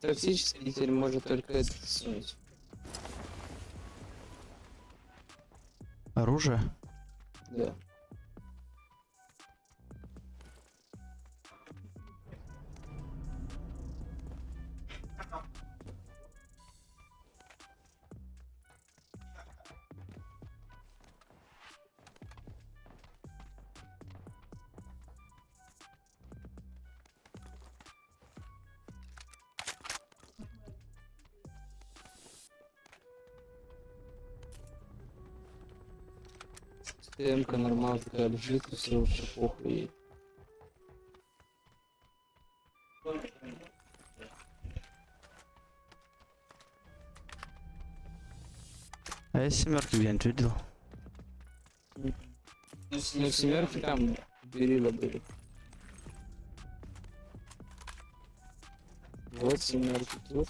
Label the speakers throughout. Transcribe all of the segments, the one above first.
Speaker 1: Токсический теперь может только это сунуть.
Speaker 2: Оружие?
Speaker 1: Да. ТМК нормально такая лежит, и все вообще похуй ей.
Speaker 2: А я семерки где-нибудь видел?
Speaker 1: Ну, семерки там берила были. Вот семерки тут.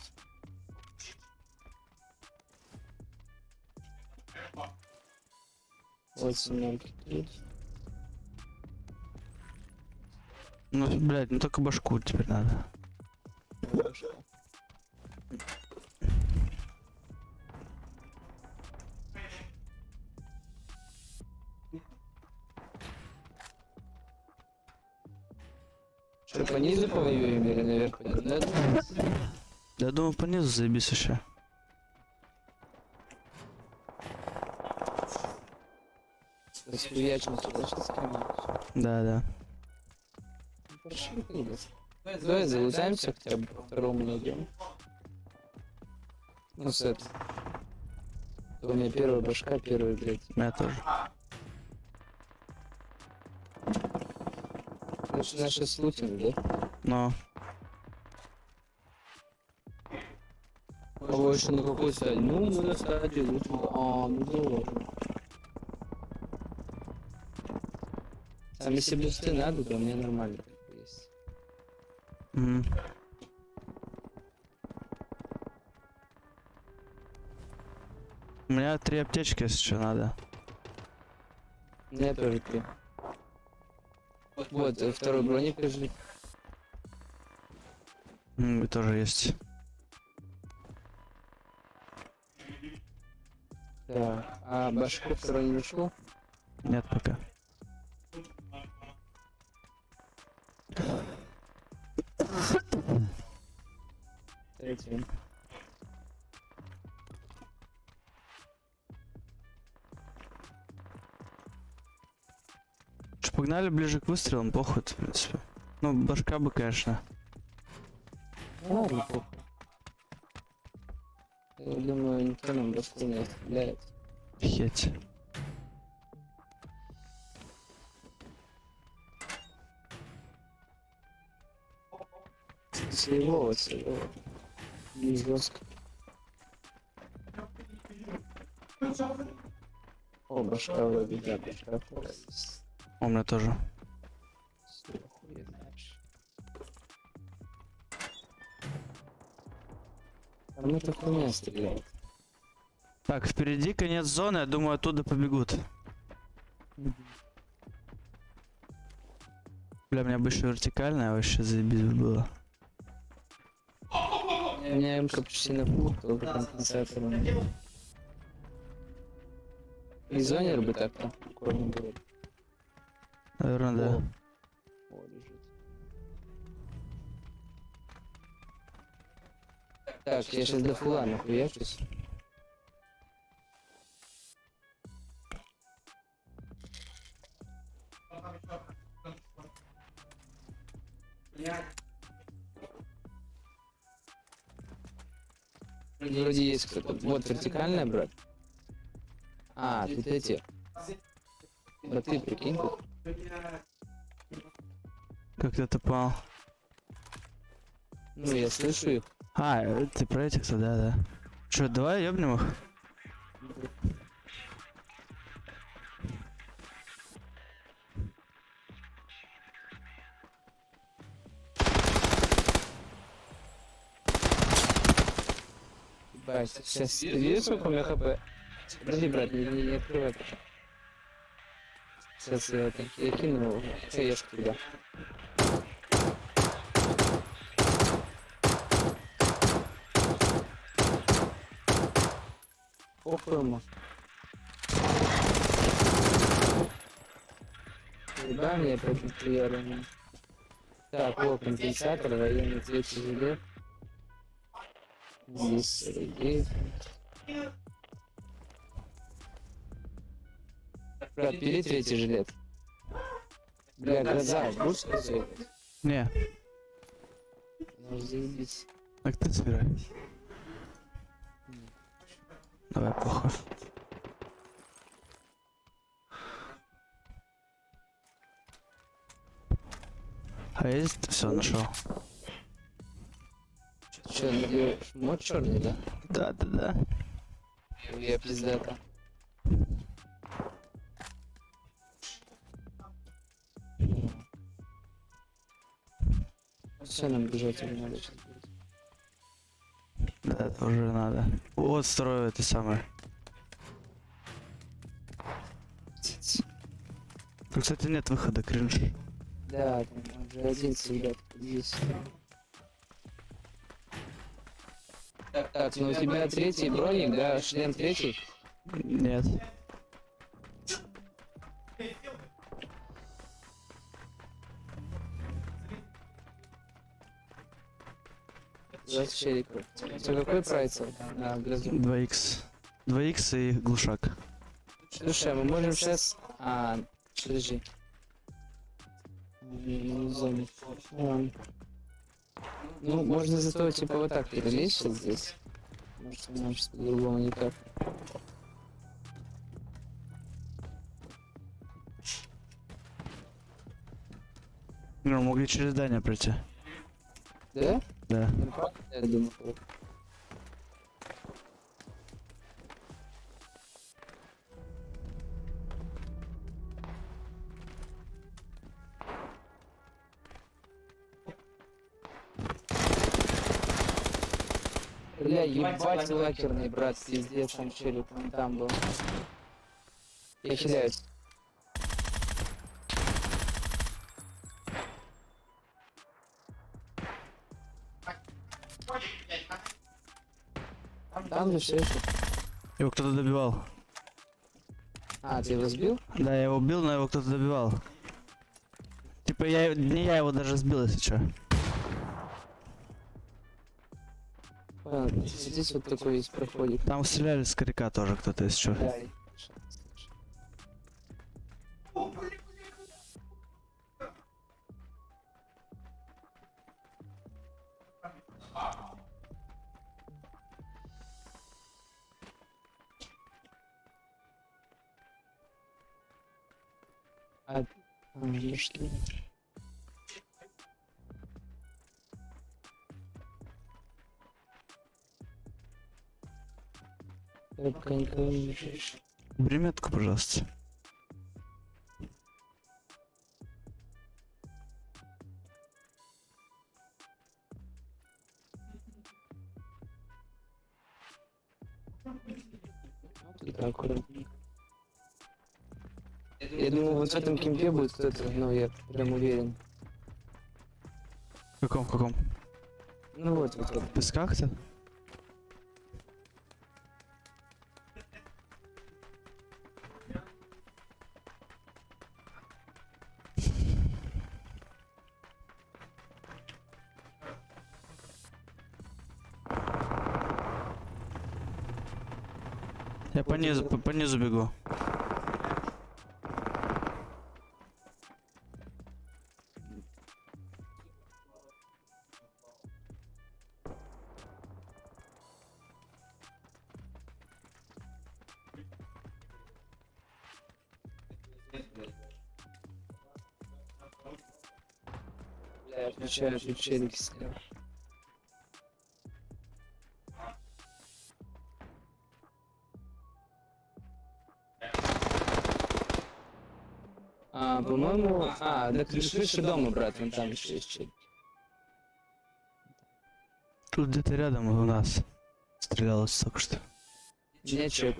Speaker 2: Ну, блядь, ну только башку теперь надо.
Speaker 1: Что, по низу повоюем или наверх? Да,
Speaker 2: Я думаю, по низу заебись еще.
Speaker 1: Сюда, сейчас камень.
Speaker 2: Да, да.
Speaker 1: Давай залутаемся хотя бы по второму найдем. Ну, с это. У меня первая башка, первая, блядь.
Speaker 2: Меня тоже.
Speaker 1: Значит, наши слутим, да?
Speaker 2: Но.
Speaker 1: Больше на какой стадии? Ну, мы на стадии лутим. А, ну ладно. Там если бусты надо, то мне нормально есть.
Speaker 2: У меня три аптечки, если что, надо.
Speaker 1: Мне тоже три. Вот, второй броник лежит.
Speaker 2: М, тоже есть.
Speaker 1: Да. А башку второй не нашел?
Speaker 2: Нет пока. Погнали ближе к выстрелам, похуй, в принципе. Ну, башка бы, конечно.
Speaker 1: Ну, ладно, похуй. Я думаю, никто нам башку не оставляет.
Speaker 2: Хеть.
Speaker 1: Своего, своего. Не жестко. О, башка вроде, да, башка.
Speaker 2: У меня тоже.
Speaker 1: Там это хуйня стреляет.
Speaker 2: Так, впереди конец зоны, я думаю, оттуда побегут. Бля, у меня бы еще вертикальная вообще заебись бы было.
Speaker 1: У меня МК почти на пул, только компенсатором. И зонер бы так
Speaker 2: Наверное, да.
Speaker 1: О, О, лежит. Так, я сейчас до фула нахуячусь. Вроде есть кто-то. Вот вертикальная, брат. А, тут эти. Да ты прикинь.
Speaker 2: Как ты это понял?
Speaker 1: Ну, я слышу их.
Speaker 2: А, э, ты про этих-то, да, да. Че, давай ёбнем их?
Speaker 1: Сейчас ты видишь, сколько у меня хп? Подожди, брат, не, не, не открывай пока сейчас я, я кину ЦС туда. Опаем. Удание против приорами. Так, вот компенсатор, военный цвет тяжелее. Здесь, среди. Брат, бери третий жилет. Бля, глаза, будешь сказать?
Speaker 2: Не,
Speaker 1: Ну, заебись.
Speaker 2: так ты собирай. Давай, похуй. А есть все нашел?
Speaker 1: Че, надеешь, мод черный, да?
Speaker 2: Да, да, да.
Speaker 1: Я пиздата. Все, нам бежать уже надо.
Speaker 2: Да, это уже надо. Вот строю это самое. Тут, кстати, нет выхода, кринж.
Speaker 1: Да, там уже один ребят здесь. Так, так, ну у тебя третий броник, да, шлем третий.
Speaker 2: Нет.
Speaker 1: Двадцать челиков. Все, какой прайс? А, грозу.
Speaker 2: 2х. 2х и глушак.
Speaker 1: Слушай, а мы можем сейчас... А, подожди. Ладно. Ну, можно зато типа вот так перелезть сейчас здесь. Может, нам сейчас по-другому никак.
Speaker 2: Ну, могли через здание пройти.
Speaker 1: Да?
Speaker 2: Да.
Speaker 1: Я думаю. Бля, ебать лакерный, брат, пиздец, там челик, он там был. Я хиляюсь. Там же все еще.
Speaker 2: Его кто-то добивал.
Speaker 1: А, ты его сбил?
Speaker 2: Да, я его убил, но его кто-то добивал. Типа я не я его даже сбил, если что.
Speaker 1: Понял, здесь вот такой есть проходик.
Speaker 2: Там стреляли с коряка тоже кто-то, если что.
Speaker 1: Да, Что? Я пока никого не вижу.
Speaker 2: Бери метку, пожалуйста.
Speaker 1: Только аккуратненько. Я думаю, вот в этом кемпе будет кто-то, но я прям уверен.
Speaker 2: В каком, в каком?
Speaker 1: Ну вот, вот, вот.
Speaker 2: Песках-то? Я по низу, по, по низу бегу.
Speaker 1: Что челики слева. А, по-моему... А, на крыше, дома, брат, вон там еще есть челик.
Speaker 2: Тут где-то рядом у нас стрелялось только что.
Speaker 1: Чё.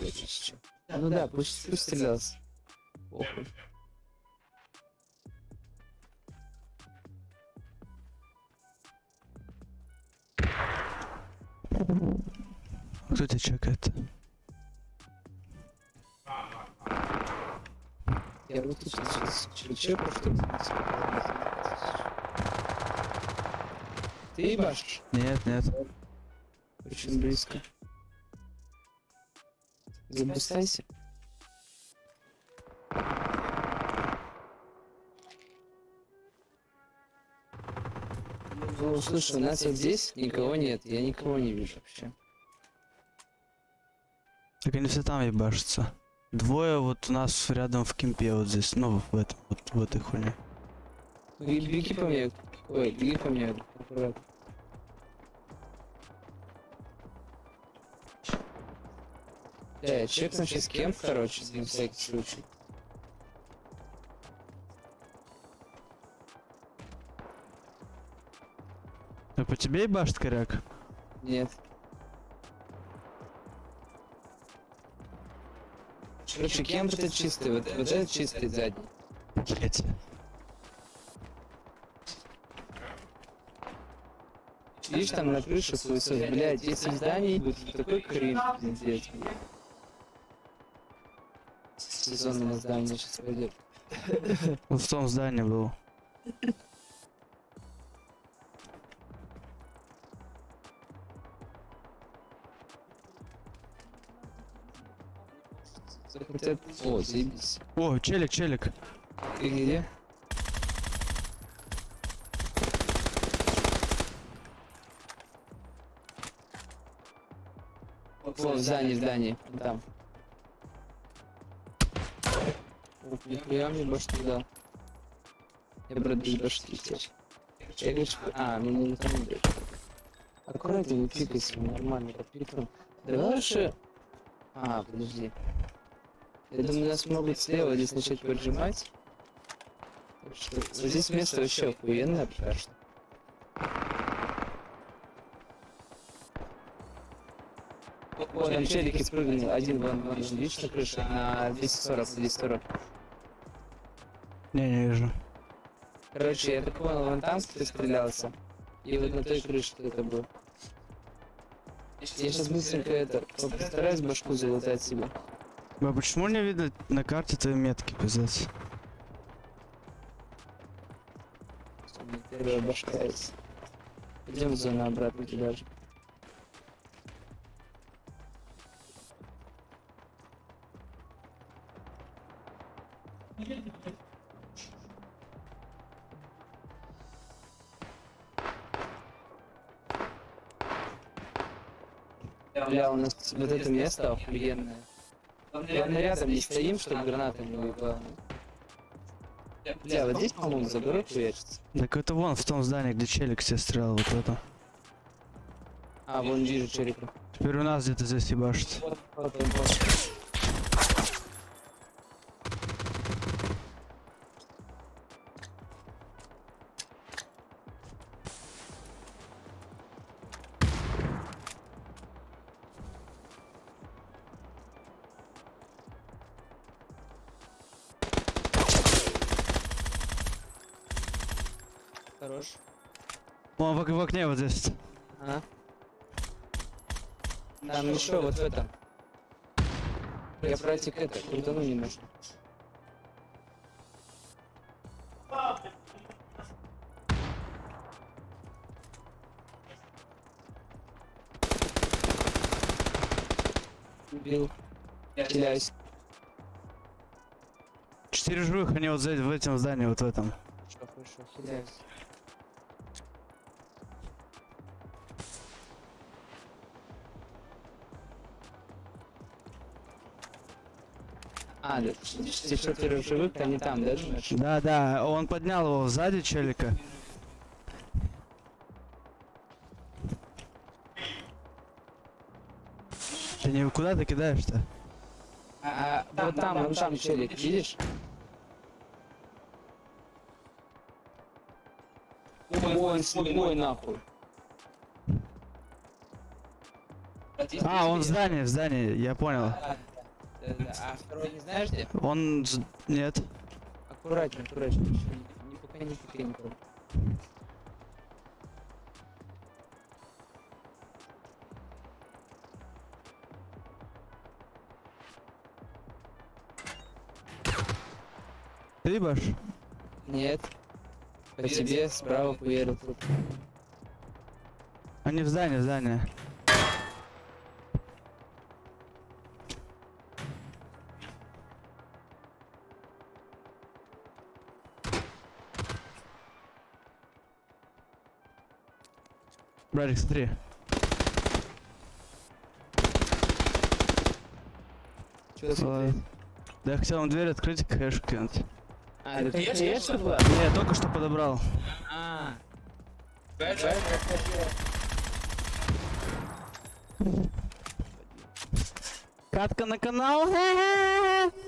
Speaker 1: Ну да, пусть, пусть стрелялся. Похуй.
Speaker 2: Кто тебя чекает?
Speaker 1: Я руки сейчас чеку, что Ты ебашь?
Speaker 2: Нет, нет.
Speaker 1: Очень близко. Запасайся. Ну, слушай, у нас вот здесь никого нет, я никого не вижу вообще.
Speaker 2: Так они все там ебашатся. Двое вот у нас рядом в кемпе вот здесь, ну в этом, вот в этой хуйне.
Speaker 1: Беги, беги по мне. Ой, беги по мне. Аккуратно. Да, я чекну сейчас кем, короче, на всякий случай.
Speaker 2: А по тебе ебашит коряк?
Speaker 1: Нет. Короче, кем это чистый? Вот, вот этот чистый задний.
Speaker 2: Блять.
Speaker 1: Видишь, там на крыше свой сос, блядь, если здание будет такой кринж, пиздец, блядь. Сезон на здание сейчас пойдет.
Speaker 2: Вот в том здании был.
Speaker 1: О, заебись.
Speaker 2: О, челик, челик.
Speaker 1: Ты где? О, в здании, в здании, там. Нихуя мне башню дал. Я, без башки теперь. Я что... А, мне не там идет. Аккуратно не пикайся, нормально, под пиком. Давай лучше... А, подожди. Я думаю, нас могут слева здесь начать поджимать. Так что вот здесь место вообще охуенное пока что. О, там челики спрыгнули. Один вон, вон, видишь на крыше? На 240, 240.
Speaker 2: Не, не вижу.
Speaker 1: Короче, я так понял, вон там ты стрелялся. И вот на той крыше это был. Я сейчас быстренько это постараюсь башку залутать себе.
Speaker 2: А почему не видно на карте твои метки, пиздец?
Speaker 1: Первая башка есть. Идем в зону обратно туда же. Бля, у нас вот это место охуенное. Главное, рядом не стоим, чтобы гранаты не выпало. Бля, вот здесь, по-моему, заборы хуячится.
Speaker 2: Так это вон в том здании, где челик все стрелял, вот это.
Speaker 1: А, вон вижу черепа.
Speaker 2: Теперь у нас где-то здесь ебашит.
Speaker 1: Вот, вот, вот, вот.
Speaker 2: Вон в, в окне вот здесь.
Speaker 1: А? Там еще вот в этом. Я братик это, крутану немножко. Убил. Теряюсь.
Speaker 2: Четыре живых, они вот в этом здании, вот в этом.
Speaker 1: Хорошо, хорошо, хиляюсь. А, те четверо живых, они там, да, думаешь?
Speaker 2: Да, да, он поднял его сзади челика. Ты не куда ты кидаешь-то?
Speaker 1: А, а, вот там, вон там челик, видишь? Ой, он слепой нахуй.
Speaker 2: А, он в здании, в здании, я понял.
Speaker 1: Да, да, да. А второй не знаешь где?
Speaker 2: Он... Нет.
Speaker 1: Аккуратнее, аккуратнее. Не, не пока не никого.
Speaker 2: Ты ебашь?
Speaker 1: Нет. По тебе справа хуярил тут.
Speaker 2: Они в здании, в здании. Братик, смотри.
Speaker 1: Чё смотреть?
Speaker 2: Да я хотел вам дверь открыть и кэш кинуть.
Speaker 1: А, это конечно была?
Speaker 2: Не, я только что подобрал.
Speaker 1: А,
Speaker 2: Катка на канал.